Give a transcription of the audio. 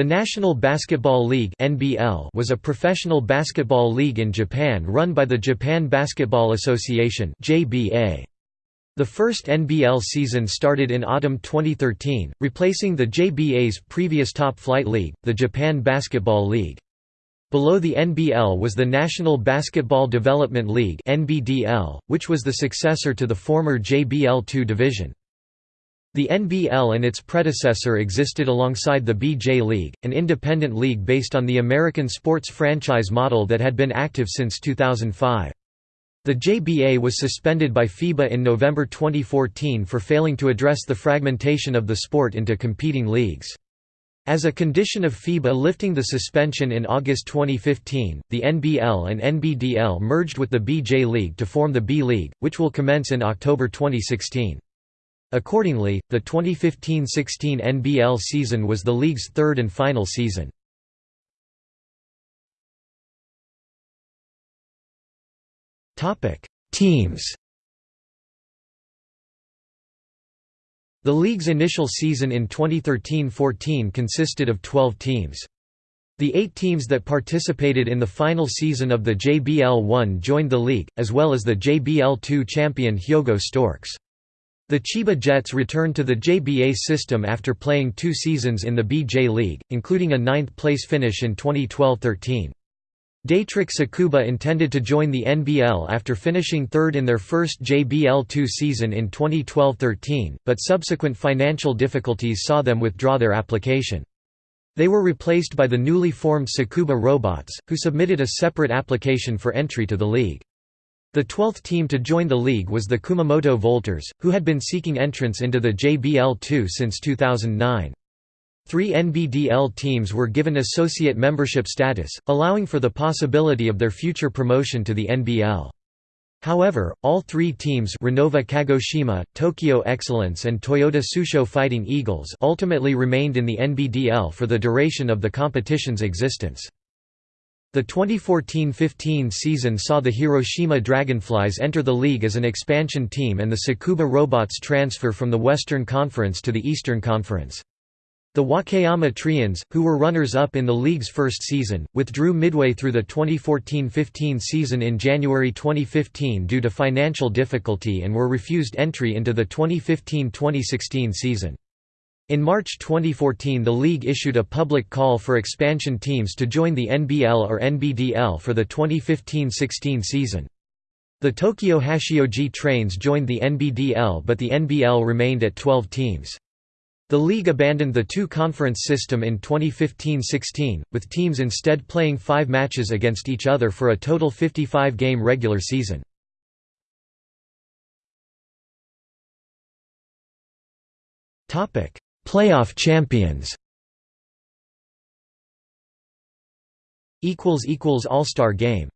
The National Basketball League (NBL) was a professional basketball league in Japan run by the Japan Basketball Association (JBA). The first NBL season started in autumn 2013, replacing the JBA's previous top-flight league, the Japan Basketball League. Below the NBL was the National Basketball Development League (NBDL), which was the successor to the former JBL2 division. The NBL and its predecessor existed alongside the BJ League, an independent league based on the American sports franchise model that had been active since 2005. The JBA was suspended by FIBA in November 2014 for failing to address the fragmentation of the sport into competing leagues. As a condition of FIBA lifting the suspension in August 2015, the NBL and NBDL merged with the BJ League to form the B League, which will commence in October 2016. Accordingly, the 2015–16 NBL season was the league's third and final season. Teams The league's initial season in 2013–14 consisted of 12 teams. The eight teams that participated in the final season of the JBL-1 joined the league, as well as the JBL-2 champion Hyogo Storks. The Chiba Jets returned to the JBA system after playing two seasons in the BJ League, including a ninth-place finish in 2012–13. Daetrich Tsukuba intended to join the NBL after finishing third in their first JBL2 season in 2012–13, but subsequent financial difficulties saw them withdraw their application. They were replaced by the newly formed Tsukuba Robots, who submitted a separate application for entry to the league. The twelfth team to join the league was the Kumamoto Volters, who had been seeking entrance into the JBL2 since 2009. Three NBDL teams were given associate membership status, allowing for the possibility of their future promotion to the NBL. However, all three teams Renova Kagoshima, Tokyo Excellence and Toyota Tsusho Fighting Eagles ultimately remained in the NBDL for the duration of the competition's existence. The 2014–15 season saw the Hiroshima Dragonflies enter the league as an expansion team and the Tsukuba Robots transfer from the Western Conference to the Eastern Conference. The Wakayama Trians, who were runners-up in the league's first season, withdrew midway through the 2014–15 season in January 2015 due to financial difficulty and were refused entry into the 2015–2016 season. In March 2014 the league issued a public call for expansion teams to join the NBL or NBDL for the 2015–16 season. The Tokyo Hachioji Trains joined the NBDL but the NBL remained at 12 teams. The league abandoned the two-conference system in 2015–16, with teams instead playing five matches against each other for a total 55-game regular season. Playoff champions. All-Star Game